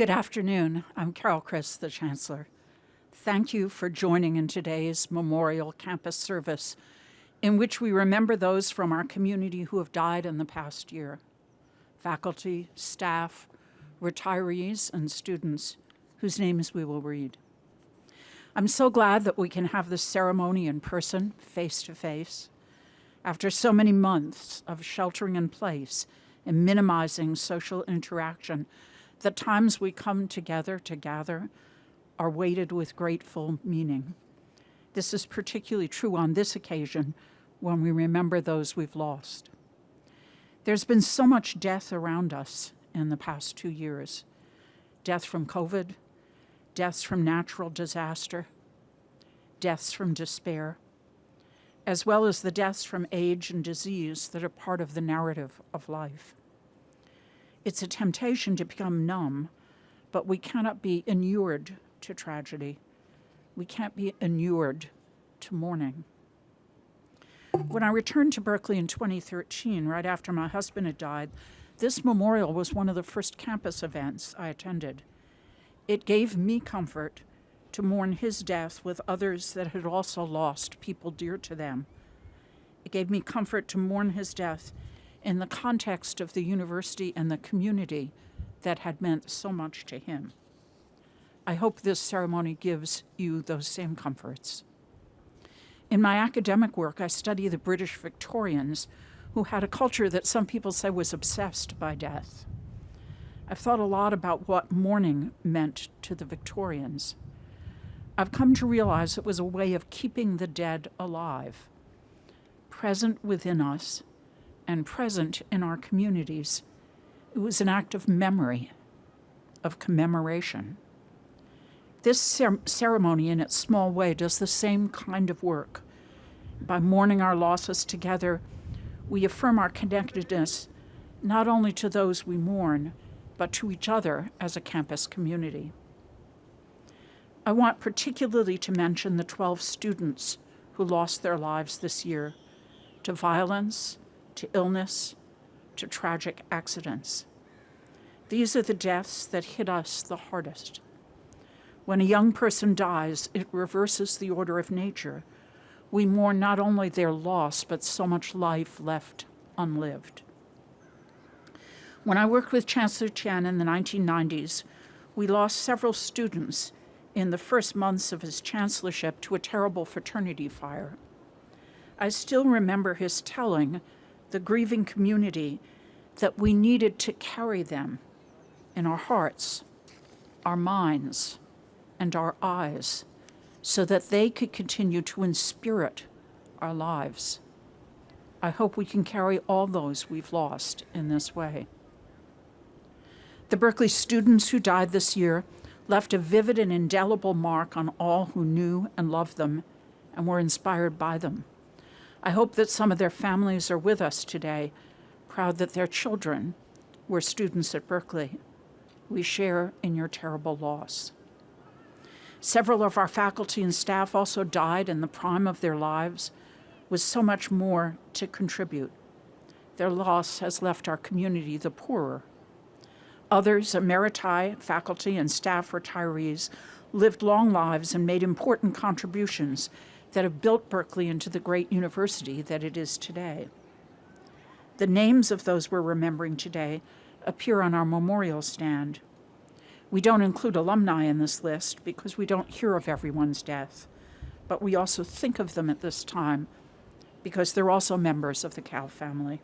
Good afternoon. I'm Carol Christ, the Chancellor. Thank you for joining in today's Memorial Campus service in which we remember those from our community who have died in the past year. Faculty, staff, retirees, and students whose names we will read. I'm so glad that we can have this ceremony in person, face to face. After so many months of sheltering in place and minimizing social interaction, the times we come together to gather are weighted with grateful meaning. This is particularly true on this occasion when we remember those we've lost. There's been so much death around us in the past two years. Death from COVID, deaths from natural disaster, deaths from despair, as well as the deaths from age and disease that are part of the narrative of life. It's a temptation to become numb, but we cannot be inured to tragedy. We can't be inured to mourning. When I returned to Berkeley in 2013, right after my husband had died, this memorial was one of the first campus events I attended. It gave me comfort to mourn his death with others that had also lost people dear to them. It gave me comfort to mourn his death in the context of the university and the community that had meant so much to him. I hope this ceremony gives you those same comforts. In my academic work, I study the British Victorians, who had a culture that some people say was obsessed by death. I've thought a lot about what mourning meant to the Victorians. I've come to realize it was a way of keeping the dead alive, present within us and present in our communities. It was an act of memory, of commemoration. This cer ceremony, in its small way, does the same kind of work. By mourning our losses together, we affirm our connectedness not only to those we mourn, but to each other as a campus community. I want particularly to mention the 12 students who lost their lives this year to violence, to illness, to tragic accidents. These are the deaths that hit us the hardest. When a young person dies, it reverses the order of nature. We mourn not only their loss, but so much life left unlived. When I worked with Chancellor Tien in the 1990s, we lost several students in the first months of his chancellorship to a terrible fraternity fire. I still remember his telling the grieving community that we needed to carry them in our hearts, our minds, and our eyes so that they could continue to inspirit our lives. I hope we can carry all those we've lost in this way. The Berkeley students who died this year left a vivid and indelible mark on all who knew and loved them and were inspired by them. I hope that some of their families are with us today, proud that their children were students at Berkeley. We share in your terrible loss. Several of our faculty and staff also died in the prime of their lives with so much more to contribute. Their loss has left our community the poorer. Others, emeriti, faculty, and staff retirees, lived long lives and made important contributions that have built Berkeley into the great university that it is today. The names of those we're remembering today appear on our memorial stand. We don't include alumni in this list because we don't hear of everyone's death, but we also think of them at this time because they're also members of the Cal family.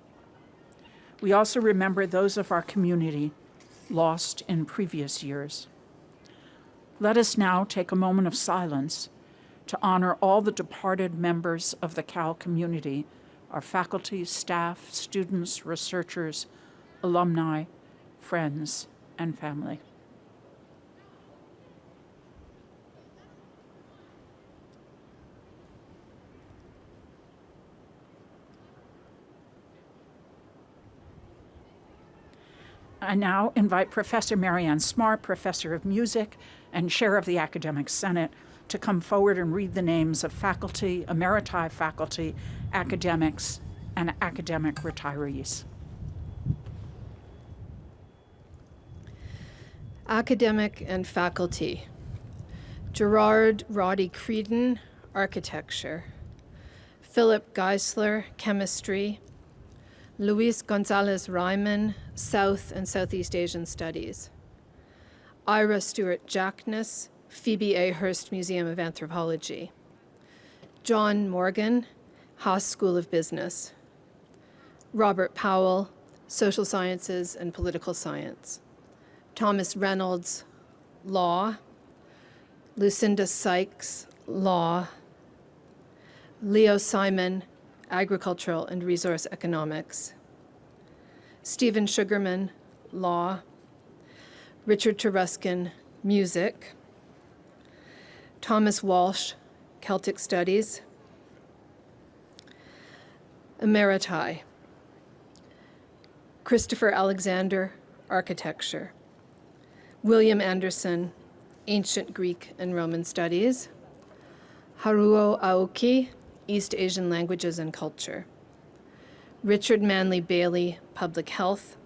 We also remember those of our community lost in previous years. Let us now take a moment of silence to honor all the departed members of the Cal community, our faculty, staff, students, researchers, alumni, friends, and family. I now invite Professor Mary Ann Smart, Professor of Music and Chair of the Academic Senate, to come forward and read the names of faculty, emeriti faculty, academics, and academic retirees. Academic and faculty. Gerard Roddy Creedon, architecture. Philip Geissler, chemistry. Luis Gonzalez Reimann, South and Southeast Asian Studies. Ira Stewart Jacknis, Phoebe A. Hearst Museum of Anthropology. John Morgan, Haas School of Business. Robert Powell, Social Sciences and Political Science. Thomas Reynolds, Law. Lucinda Sykes, Law. Leo Simon, Agricultural and Resource Economics. Stephen Sugarman, Law. Richard Taruskin, Music. Thomas Walsh, Celtic Studies. Emeriti. Christopher Alexander, Architecture. William Anderson, Ancient Greek and Roman Studies. Haruo Aoki, East Asian Languages and Culture. Richard Manley Bailey, Public Health.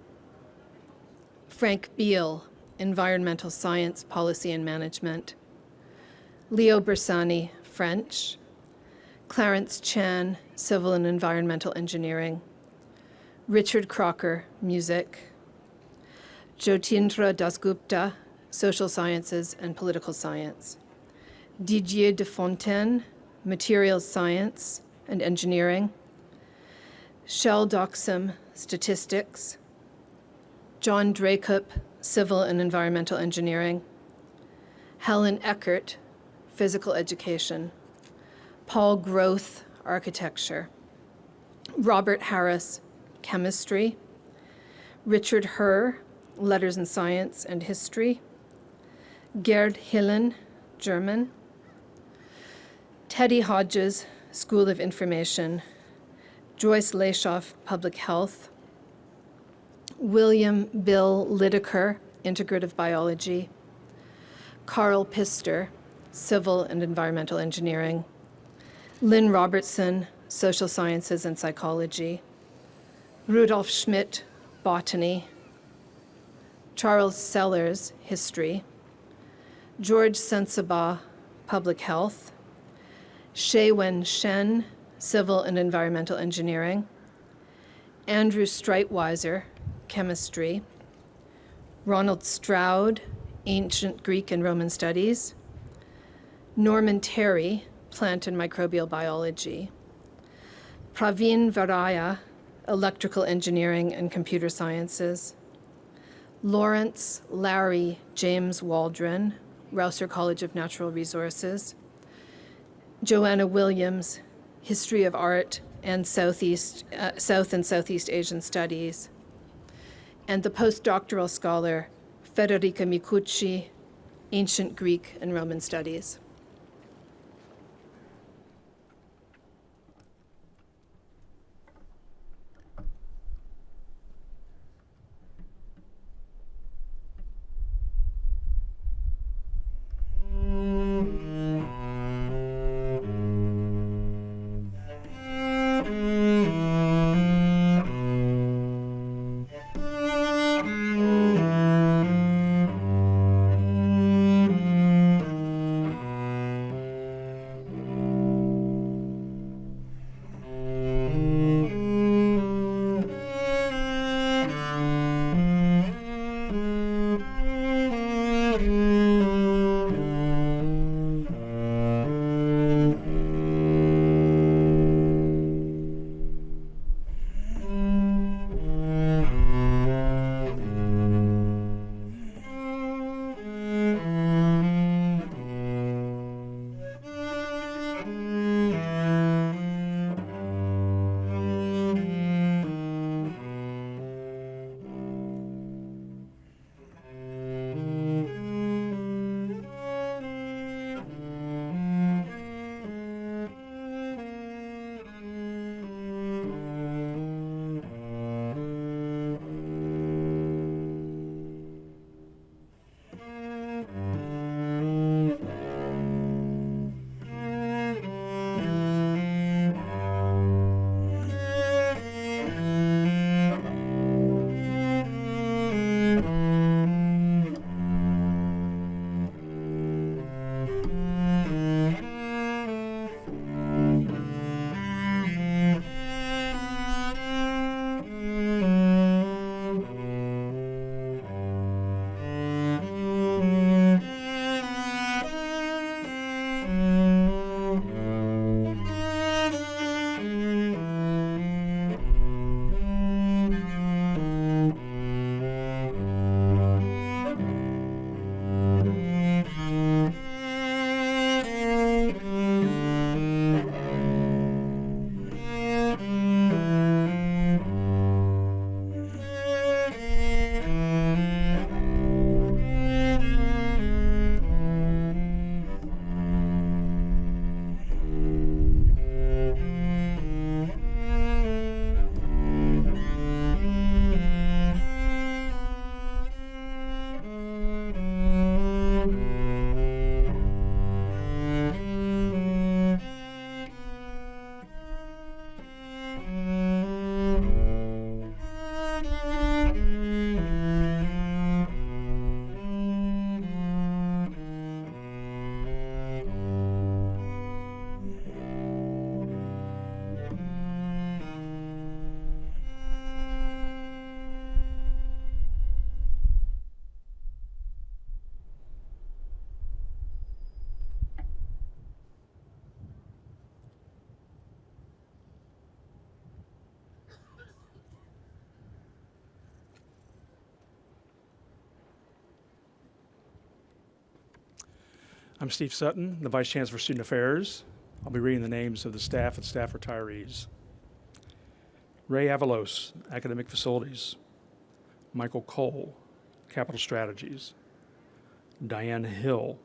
Frank Beal, Environmental Science, Policy and Management. Leo Bersani, French. Clarence Chan, Civil and Environmental Engineering. Richard Crocker, Music. Jyotindra Dasgupta, Social Sciences and Political Science. Didier de Fontaine, Materials Science and Engineering. Kjell Doksum, Statistics. John Dracup, Civil and Environmental Engineering. Helen Eckert, Physical Education. Paul Groth, Architecture. Robert Harris, Chemistry. Richard Herr, Letters and Science and History. Gerd Hillen, German. Teddy Hodges, School of Information. Joyce Lashof, Public Health. William Bill Lidicker, Integrative Biology. Carl Pister, Civil and Environmental Engineering. Lynn Robertson, Social Sciences and Psychology. Rudolf Schmidt, Botany. Charles Sellers, History. George Sensabaugh, Public Health. Hsieh Wen Shen, Civil and Environmental Engineering. Andrew Streitwieser, Chemistry. Ronald Stroud, Ancient Greek and Roman Studies. Norman Terry, Plant and Microbial Biology. Pravin Varaiya, Electrical Engineering and Computer Sciences. Lawrence Larry James Waldron, Rausser College of Natural Resources. Joanna Williams, History of Art and Southeast, uh, South and Southeast Asian Studies. And the postdoctoral scholar, Federica Micucci, Ancient Greek and Roman Studies. I'm Steve Sutton, the Vice Chancellor for Student Affairs. I'll be reading the names of the staff and staff retirees. Ray Avalos, Academic Facilities. Michael Cole, Capital Strategies. Diane Hill,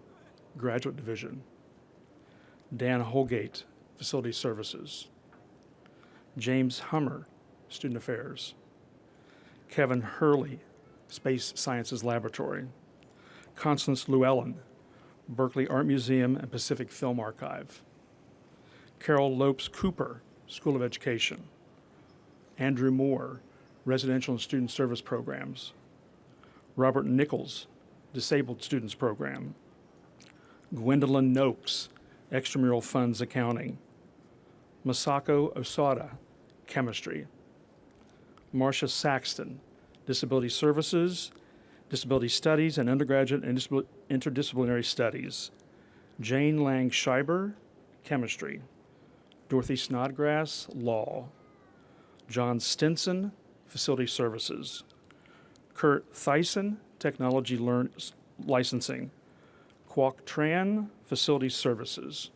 Graduate Division. Dan Holgate, Facility Services. James Hummer, Student Affairs. Kevin Hurley, Space Sciences Laboratory. Constance Llewellyn, Berkeley Art Museum and Pacific Film Archive. Carol Lopes Cooper, School of Education. Andrew Moore, Residential and Student Service Programs. Robert Nichols, Disabled Students Program. Gwendolyn Noakes, Extramural Funds Accounting. Masako Osada, Chemistry. Marcia Saxton, Disability Services, Disability Studies, and Undergraduate Interdisciplinary Studies. Jane Lang Scheiber, Chemistry. Dorothy Snodgrass, Law. John Stinson, Facility Services. Kurt Thyssen, Technology Learn- Licensing. Kwok Tran, Facility Services.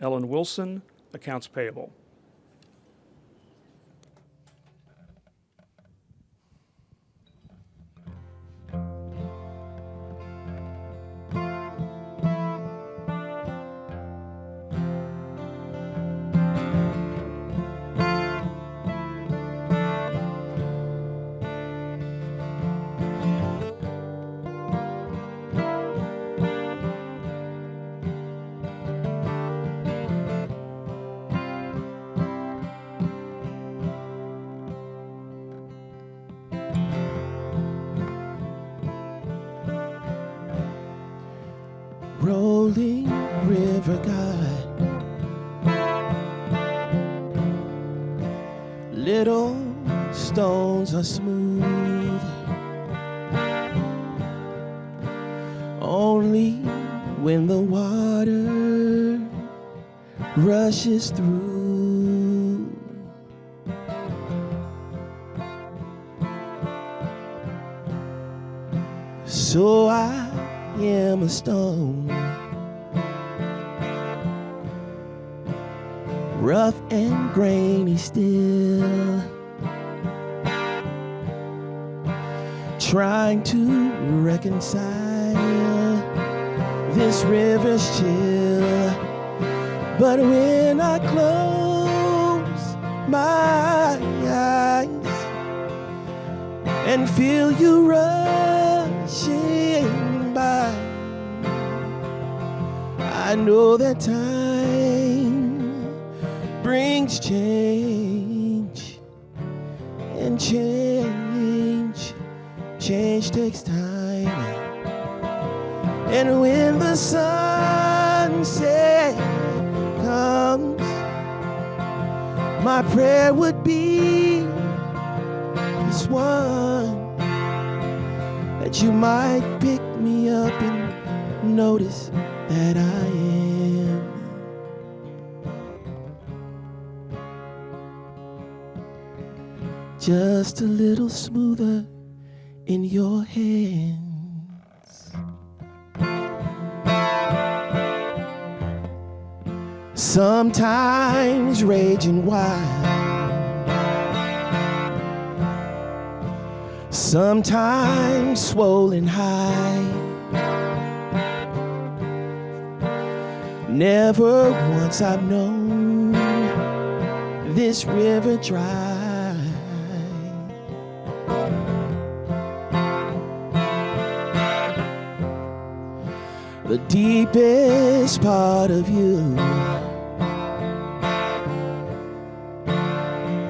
Ellen Wilson, Accounts Payable. Little stones are smooth only when the water rushes through so i am a stone. Rough and grainy still. Trying to reconcile this river's chill. But when I close my eyes and feel you rushing by. I know that time brings change, and change, change takes time. And when the sunset comes, my prayer would be this one that you might pick me up and notice that I am. Just a little smoother in your hands. Sometimes raging wild. sometimes swollen high. Never once I've known this river dry. The deepest part of you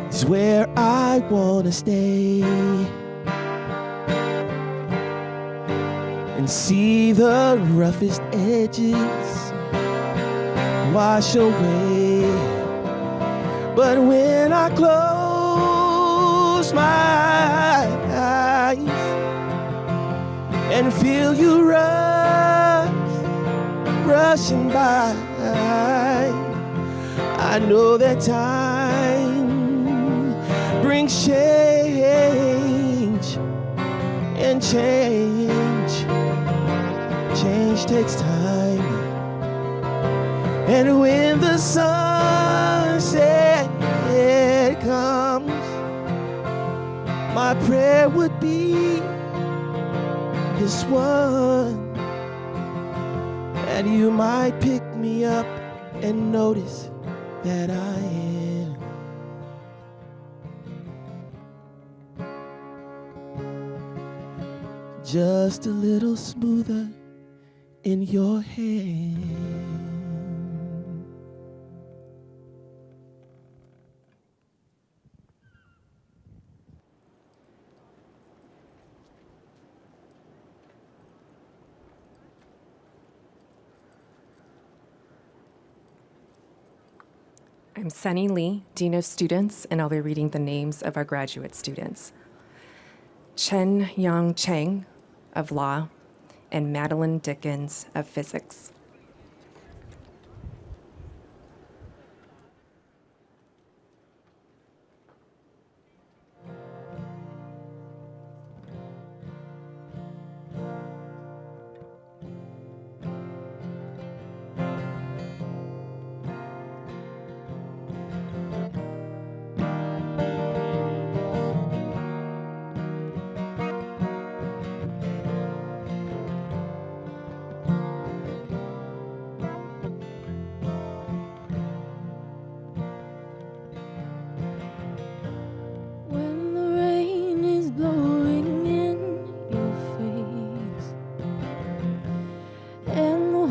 is where I wanna stay. and see the roughest edges wash away. But when I close my eyes and feel you rush, rushing by. I know that time brings change and change. Change takes time. And when the sunset comes, my prayer would be this one that you might pick me up and notice that I am. Just a little smoother in your hand. I'm Sunny Lee, Dean of Students, and I'll be reading the names of our graduate students. Chen Yang Cheng, of Law and Madeline Dickens of Physics.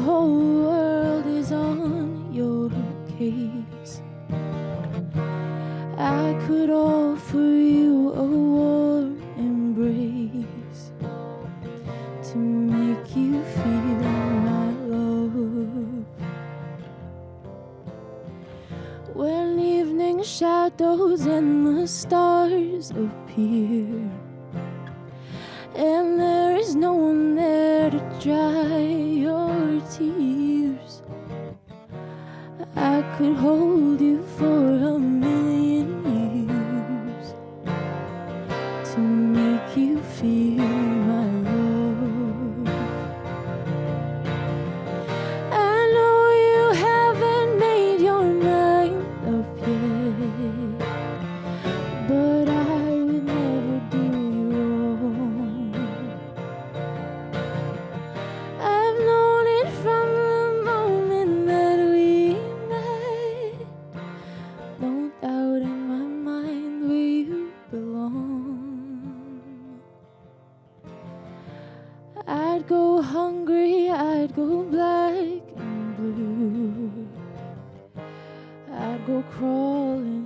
whole world is on your case. I could. I'd go hungry, I'd go black and blue. I'd go crawling.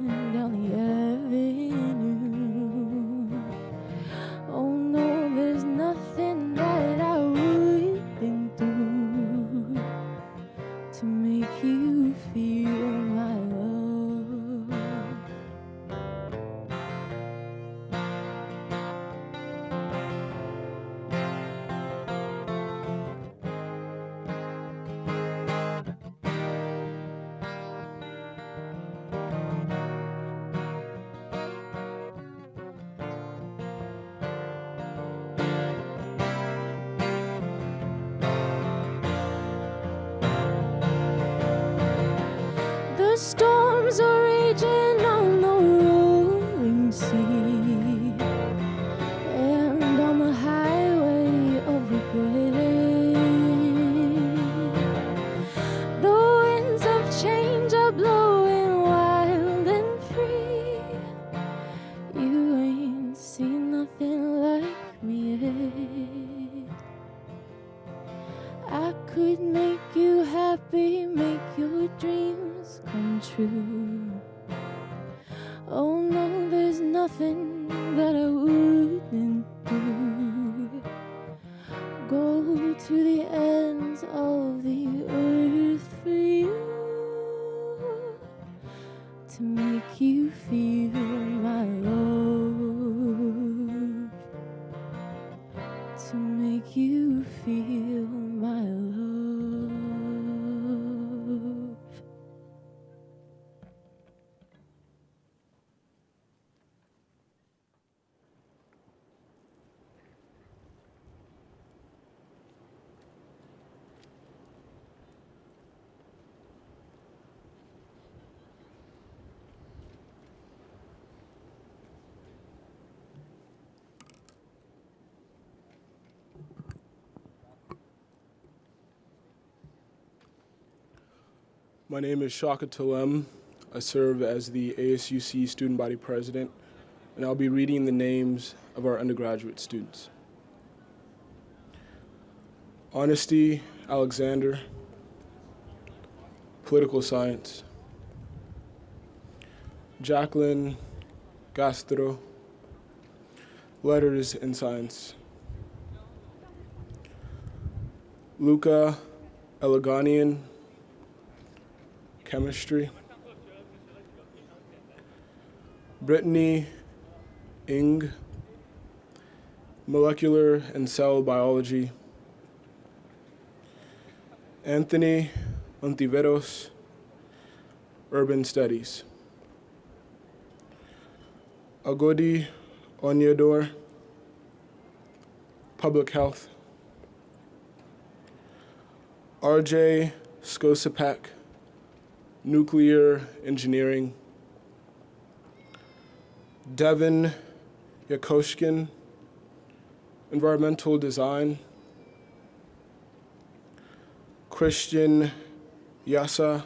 Name is Chaka Tellem. I serve as the ASUC Student Body President, and I'll be reading the names of our undergraduate students. Honesty Alexander, Political Science. Jacqueline Castro, Letters and Science. Luca Eleganian, Chemistry. Brittany Ing, Molecular and Cell Biology. Anthony Ontiveros, Urban Studies. Agodi Onyedor, Public Health. RJ Skosapak, Nuclear Engineering. Devin Yakoshkin, Environmental Design. Christian Yasa,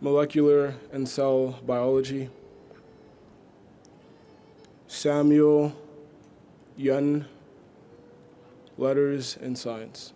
Molecular and Cell Biology. Samuel Yun, Letters and Science.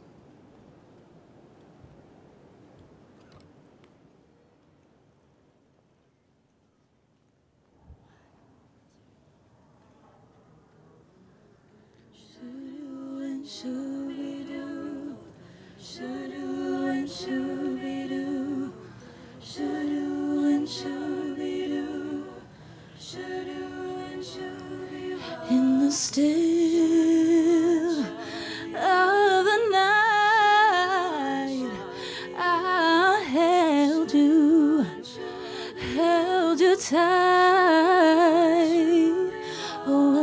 Still of the night, I held you, held you tight. Oh, I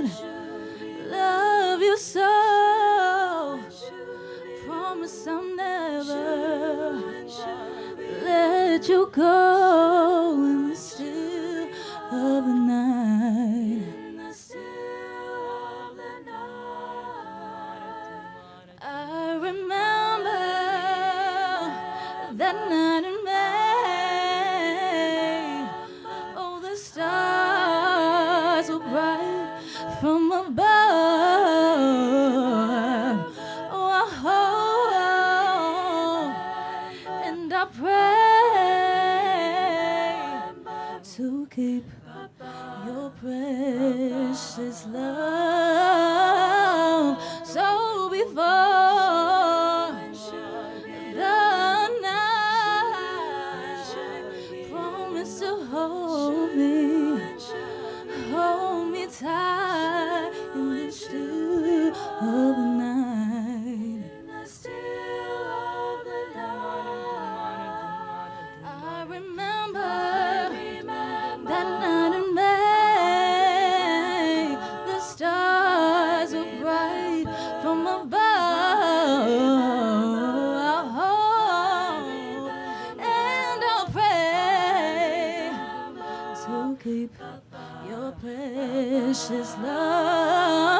loved, love you so. Promise I'll never let you go in the still of the night. Your precious love.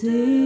see.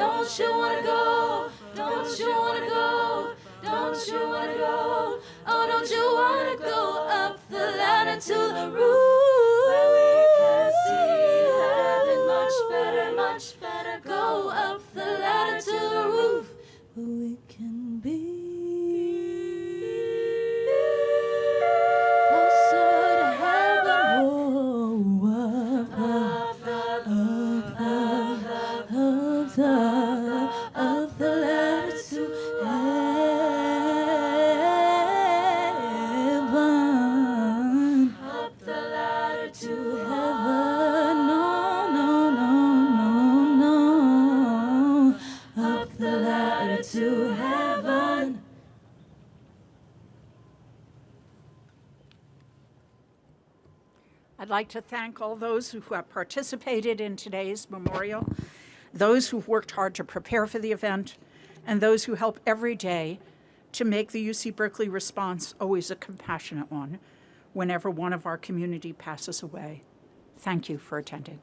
Don't you wanna go? Don't you wanna go? Don't you wanna go? Oh, don't you wanna go up the ladder to the roof? like to thank all those who have participated in today's memorial, those who've worked hard to prepare for the event, and those who help every day to make the UC Berkeley response always a compassionate one whenever one of our community passes away. Thank you for attending.